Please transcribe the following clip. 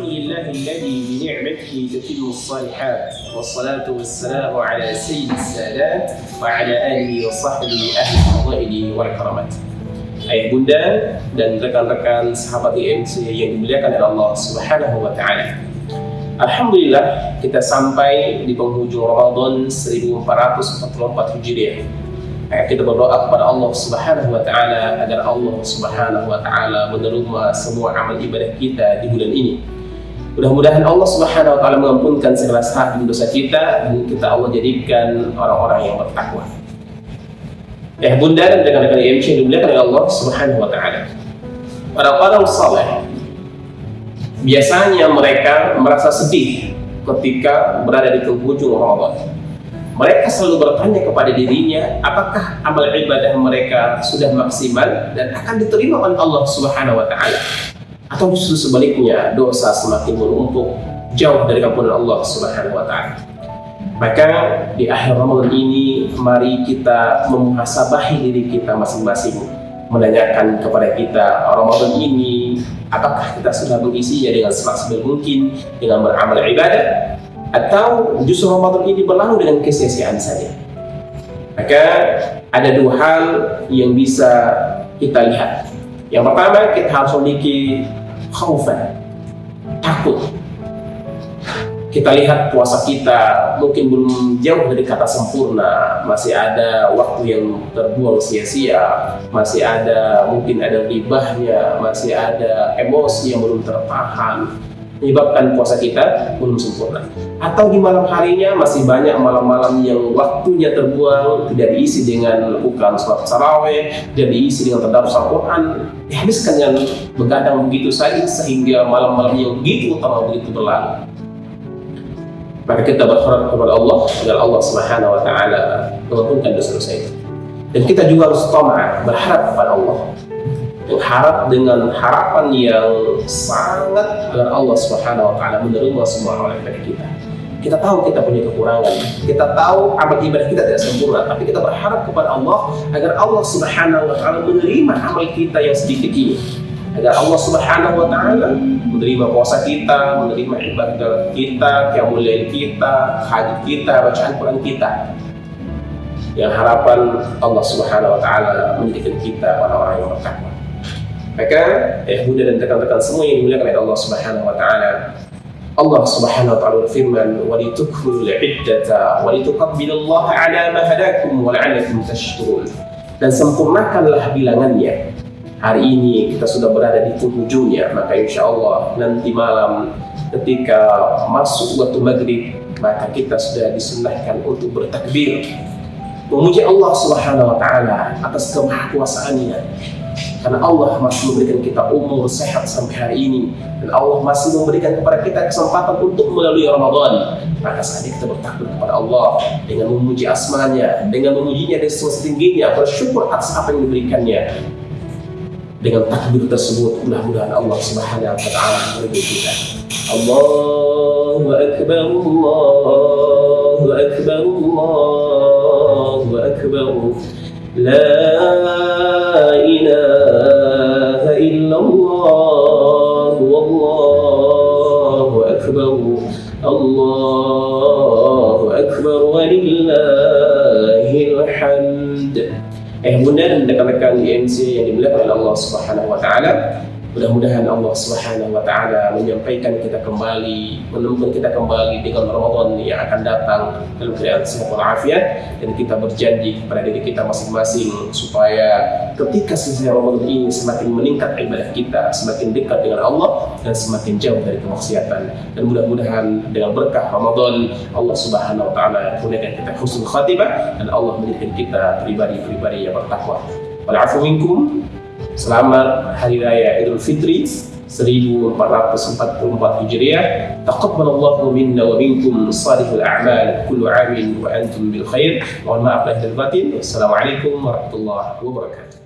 لله الذي بنعمته تتم الصالحات والصلاة والسلام على سيد السادات وعلى آله وصحبه أهل الفضائل والكرامات Ayah bunda dan rekan-rekan sahabat IMC yang dimuliakan oleh Allah Subhanahu wa taala. Alhamdulillah kita sampai di penghujung Ramadan 1444 Hijriah. Kita berdoa kepada Allah Subhanahu wa taala agar Allah Subhanahu wa taala menerima semua amal ibadah kita di bulan ini. Mudah-mudahan Allah Subhanahu wa taala mengampunkan segala salah dosa kita dan kita Allah jadikan orang-orang yang bertakwa. Ya bunda dan rekan-rekan IMC dimuliakan oleh Allah Subhanahu wa taala. Para orang saleh biasanya mereka merasa sedih ketika berada di penghujung Ramadan. Mereka selalu bertanya kepada dirinya, apakah amal ibadah mereka sudah maksimal dan akan diterima oleh Allah Subhanahu wa taala? Atau justru sebaliknya, dosa semakin menumpuk jauh dari ampunan Allah Subhanahu wa taala. Maka di akhir Ramadan ini mari kita memuhasabahi diri kita masing-masing menanyakan kepada kita Ramadan ini apakah kita sudah mengisinya dengan semaksimal mungkin dengan beramal ibadah atau justru Ramadan ini berlalu dengan kesia-siaan saja. Maka ada dua hal yang bisa kita lihat. Yang pertama kita harus memiliki khaufan takut. Kita lihat puasa kita mungkin belum jauh dari kata sempurna. Masih ada waktu yang terbuang sia-sia. Masih ada mungkin ada ribahnya. Masih ada emosi yang belum tertahan menyebabkan puasa kita belum sempurna atau di malam harinya masih banyak malam-malam yang waktunya terbuang tidak diisi dengan bukan sholat saraweh tidak diisi dengan tadarus Al-Quran dihabiskan yang begadang begitu saja sehingga malam-malam yang begitu utama begitu berlalu maka kita berharap kepada Allah agar Allah Subhanahu wa taala mengampunkan dosa-dosa itu. Dan kita juga harus tamak berharap kepada Allah. Berharap dengan harapan yang sangat agar Allah Subhanahu wa taala menerima semua amal ibadah kita. Kita tahu kita punya kekurangan, kita tahu amal ibadah kita tidak sempurna, tapi kita berharap kepada Allah agar Allah Subhanahu wa taala menerima amal kita yang sedikit ini agar Allah Subhanahu wa taala menerima puasa kita, menerima ibadah kita, qiyamul kita, haji kita, bacaan Quran kita. Yang harapan Allah Subhanahu wa taala menjadikan kita orang-orang yang bertakwa. Maka, eh Bunda dan rekan-rekan semua yang dimuliakan oleh Allah Subhanahu wa taala, Allah Subhanahu wa taala berfirman, "Wa litukmilul 'iddata wa litukabbirullaha 'ala ma hadakum wa la'allakum tashkurun." Dan sempurnakanlah bilangannya. Hari ini kita sudah berada di penghujungnya maka insya Allah nanti malam ketika masuk waktu maghrib maka kita sudah disunahkan untuk bertakbir memuji Allah Subhanahu wa taala atas kemahakuasaannya. Karena Allah masih memberikan kita umur sehat sampai hari ini. Dan Allah masih memberikan kepada kita kesempatan untuk melalui Ramadan. Maka saat kita bertakbir kepada Allah dengan memuji asmanya dengan memujinya dari setingginya. Bersyukur atas apa yang diberikannya. Dengan takbir tersebut mudah-mudahan Allah Subhanahu wa taala meridai kita. Allahu akbar Allahu akbar Allahu akbar La ilaha illallah wallahu akbar Allahu akbar walillahil hamd Eh bunda dan rekan-rekan IMC yang dimuliakan oleh Allah Subhanahu wa taala, mudah-mudahan Allah Subhanahu wa taala menyampaikan kita kembali, menemukan kita kembali dengan Ramadan yang akan datang dalam keadaan sehat walafiat dan kita berjanji kepada diri kita masing-masing supaya ketika selesai Ramadan ini semakin meningkat ibadah kita, semakin dekat dengan Allah dan semakin jauh dari kemaksiatan. Dan mudah-mudahan dengan berkah Ramadan Allah Subhanahu wa taala kurniakan kita husnul khatimah dan Allah menjadikan kita pribadi-pribadi yang bertakwa. Walafu minkum. Selamat Hari Raya Idul Fitri 1444 Hijriah. Taqabbalallahu minna wa minkum salihul a'mal kullu 'amin wa antum bil khair. Mohon maaf lahir batin. Wassalamualaikum warahmatullahi wabarakatuh.